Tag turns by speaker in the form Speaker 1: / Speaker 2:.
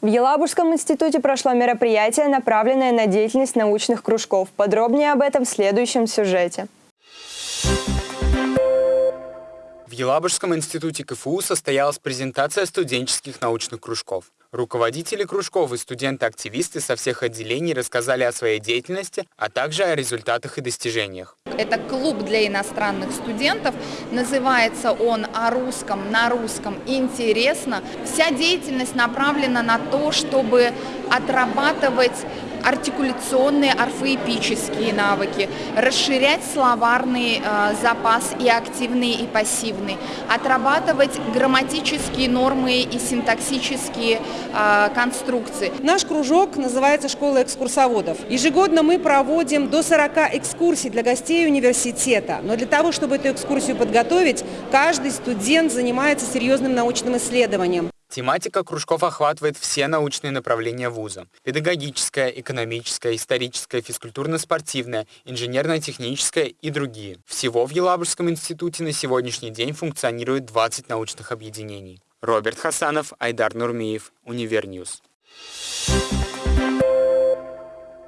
Speaker 1: В Елабужском институте прошло мероприятие, направленное на деятельность научных кружков. Подробнее об этом в следующем сюжете.
Speaker 2: В Елабужском институте КФУ состоялась презентация студенческих научных кружков. Руководители кружков и студенты-активисты со всех отделений рассказали о своей деятельности, а также о результатах и достижениях.
Speaker 3: Это клуб для иностранных студентов. Называется он «О русском на русском интересно». Вся деятельность направлена на то, чтобы отрабатывать артикуляционные, орфоэпические навыки, расширять словарный э, запас и активный, и пассивный, отрабатывать грамматические нормы и синтаксические э, конструкции.
Speaker 4: Наш кружок называется «Школа экскурсоводов». Ежегодно мы проводим до 40 экскурсий для гостей университета. Но для того, чтобы эту экскурсию подготовить, каждый студент занимается серьезным научным исследованием.
Speaker 2: Тематика кружков охватывает все научные направления вуза. Педагогическое, экономическое, историческое, физкультурно-спортивное, инженерно-техническое и другие. Всего в Елабужском институте на сегодняшний день функционирует 20 научных объединений. Роберт Хасанов, Айдар Нурмиев, Универ News. Thank you